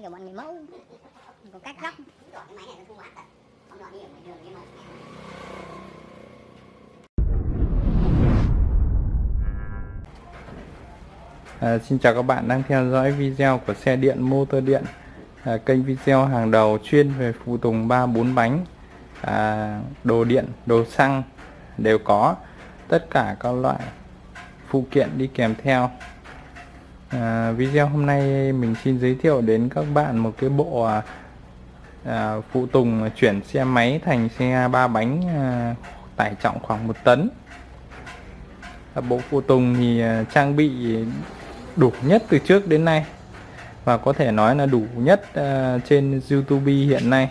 như kiểu bọn người mẫu. Có cách góc. Cái máy này nó không hoạt thật không đoạn đi ở ngoài đường nhưng mà À, xin chào các bạn đang theo dõi video của xe điện motor điện. À, kênh video hàng đầu chuyên về phụ tùng 3 4 bánh. À, đồ điện đồ xăng đều có. Tất cả các loại phụ kiện đi kèm theo à, video hôm nay mình xin giới thiệu đến các bạn một cái bộ à, à, phụ tùng chuyển xe máy thành xe ba bánh à, tải trọng khoảng một tấn. À, bộ phụ tùng thì à, trang bị đủ nhất từ trước đến nay và có thể nói là đủ nhất à, trên YouTube hiện nay.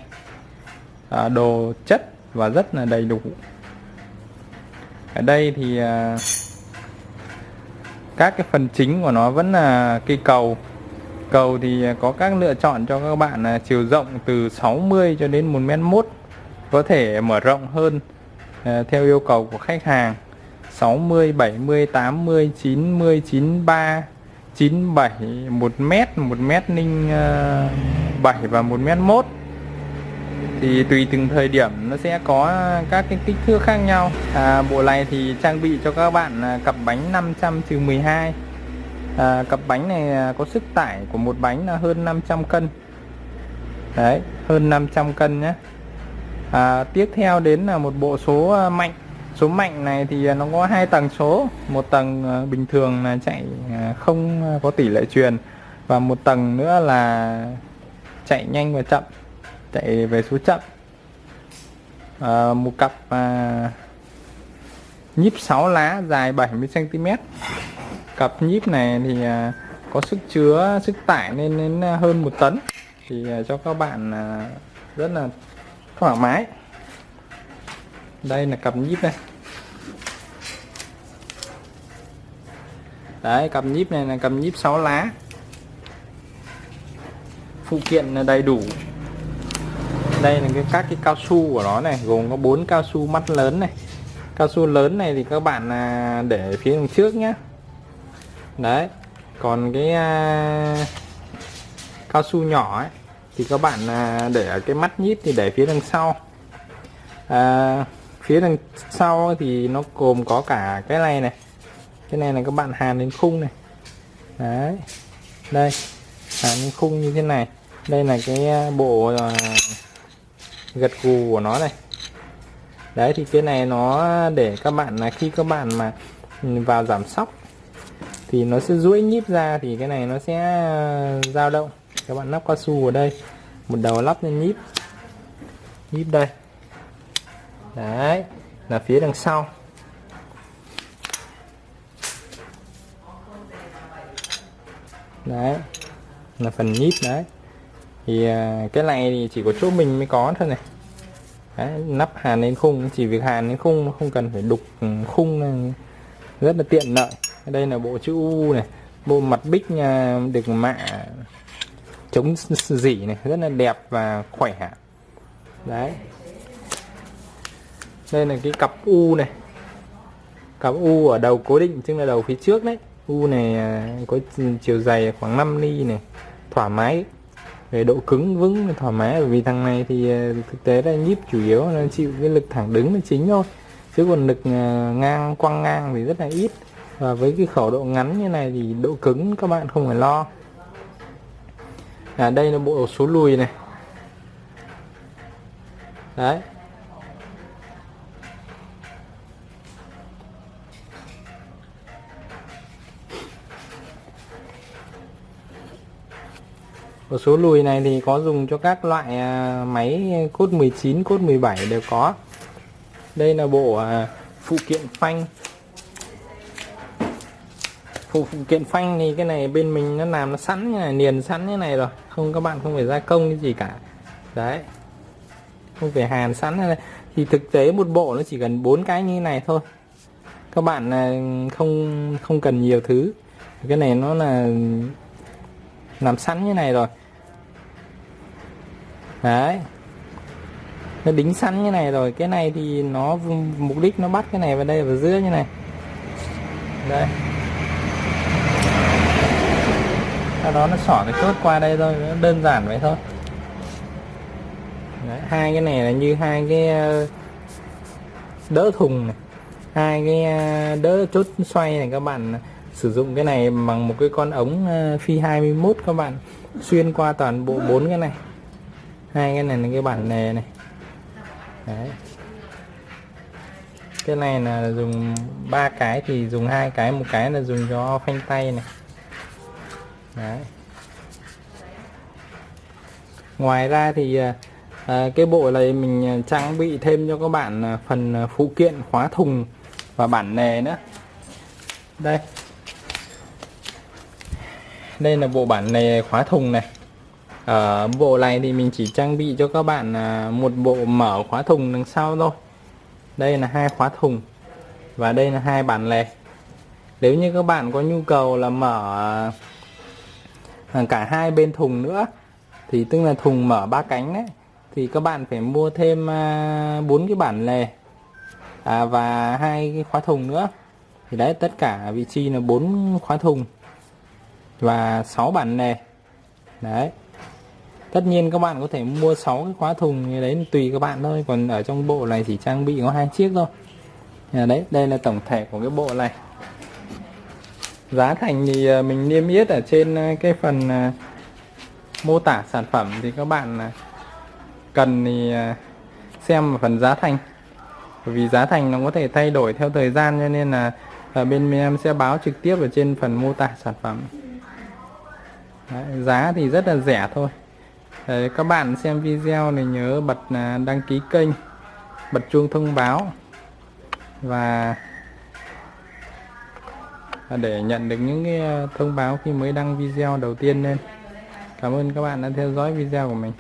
À, đồ chất và rất là đầy đủ. Ở đây thì à, các cái phần chính của nó vẫn là cây cầu. Cầu thì có các lựa chọn cho các bạn là chiều rộng từ 60 cho đến 1 mét mốt, có thể mở rộng hơn à, theo yêu cầu của khách hàng. 60 70 80 90 93 97 1 mét 1 mét ninh à, 7 và 1 mét 1 thì tùy từng thời điểm nó sẽ có các cái kích thước khác nhau. À, bộ này thì trang bị cho các bạn cặp bánh 500 12 à, cặp bánh này có sức tải của một bánh là hơn 500 cân. Đấy hơn 500 cân nhé. À, tiếp theo đến là một bộ số à, mạnh. Số mạnh này thì à, nó có hai tầng số. Một tầng à, bình thường là chạy không có tỷ lệ truyền và một tầng nữa là chạy nhanh và chậm chạy về số chậm. À, một cặp à, nhíp 6 lá dài 70 cm cặp nhíp này thì à, có sức chứa sức tải lên đến à, hơn một tấn. Thì à, cho các bạn à, rất là thoải mái. Đây là cặp nhíp này. Đấy cặp nhíp này là cặp nhíp 6 lá. Phụ kiện là đầy đủ đây là cái các cái cao su của nó này gồm có bốn cao su mắt lớn này. Cao su lớn này thì các bạn à, để phía đằng trước nhé đấy còn cái uh, cao su nhỏ ấy thì các bạn uh, để cái mắt nhíp thì để phía đằng sau. Uh, phía đằng sau thì nó gồm có cả cái này này. Cái này là các bạn hàn lên khung này. Đấy đây hàn lên khung như thế này. Đây là cái bộ uh, gật gù của nó này. Đấy, thì cái này nó để các bạn là khi các bạn mà vào giảm sóc thì nó sẽ duỗi nhíp ra thì cái này nó sẽ ờ, dao động. Các bạn lắp cao su ở đây, một đầu lắp lên nhíp. Nhíp đây. Đấy, là phía đằng sau. Đấy, là phần nhíp đấy thì à, cái này thì chỉ có chỗ mình mới có thôi này. Đấy, nắp hàn lên khung chỉ việc hàn lên khung không cần phải đục ừ, khung rất là tiện lợi. Đây là bộ chữ U này bộ mặt bích nhà được mạ chống dỉ này rất là đẹp và khỏe. Đấy. Đây là cái cặp U này. Cặp U ở đầu cố định tức là đầu phía trước đấy. U này à, có chiều dày khoảng 5 ly này thoải mái về độ cứng, vững, thoải mái. Vì thằng này thì ờ, thực tế là nhíp chủ yếu nó chịu cái lực thẳng đứng là chính thôi. Chứ còn lực ờ, ngang, quăng ngang thì rất là ít. Và với cái khẩu độ ngắn như này thì độ cứng các bạn không phải lo. À đây là bộ số lùi này. Đấy. Một số lùi này thì có dùng cho các loại à, máy cốt 19, cốt 17 đều có. Đây là bộ à, phụ kiện phanh. Phụ phụ kiện phanh thì cái này bên mình nó làm nó sẵn như này, niền sẵn như này rồi. Không các bạn không phải gia công cái gì cả. Đấy. Không phải hàn sẵn này. Thì thực tế một bộ nó chỉ cần bốn cái như này thôi. Các bạn à, không không cần nhiều thứ. Cái này nó là làm sẵn như này rồi. Đấy. Nó đính sẵn như này rồi. Cái này thì nó mục đích nó bắt cái này vào đây vào giữa như này. Đây. Sau đó nó xỏ cái chốt qua đây thôi. Nó đơn giản vậy thôi. Đấy, hai cái này là như hai cái ờ, đỡ thùng này. Hai cái ờ, đỡ chốt xoay này các bạn sử dụng cái này bằng một cái con ống ờ, phi 21 các bạn. Xuyên qua toàn bộ bốn cái này. Hai cái này là cái bản nề này. Đấy. cái này là dùng ba cái thì dùng hai cái một cái là dùng cho phanh tay này. Đấy. ngoài ra thì à, cái bộ này mình trang bị thêm cho các bạn phần phụ kiện khóa thùng và bản nề nữa. Đây đây là bộ bản này khóa thùng này. Ở bộ này thì mình chỉ trang bị cho các bạn à, một bộ mở khóa thùng đằng sau thôi. Đây là hai khóa thùng và đây là hai bản lề. Nếu như các bạn có nhu cầu là mở à, cả hai bên thùng nữa thì tức là thùng mở ba cánh đấy thì các bạn phải mua thêm à, bốn cái bản lề à, và hai cái khóa thùng nữa. Thì đấy tất cả vị trí là bốn khóa thùng và 6 bản lề đấy. Tất nhiên các bạn có thể mua 6 cái khóa thùng như đấy tùy các bạn thôi. Còn ở trong bộ này chỉ trang bị có hai chiếc thôi. À, đấy đây là tổng thể của cái bộ này. Giá thành thì à, mình niêm yết ở trên à, cái phần à, mô tả sản phẩm thì các bạn cần thì xem phần giá thành. Bởi vì giá thành nó có thể thay đổi theo thời gian cho nên là ở bên em sẽ báo trực tiếp ở trên phần mô tả sản phẩm. Đấy, giá thì rất là rẻ thôi. Đấy, các bạn xem video này nhớ bật à, đăng ký kênh bật chuông thông báo và để nhận được những cái à, thông báo khi mới đăng video đầu tiên lên. Cảm ơn các bạn đã theo dõi video của mình.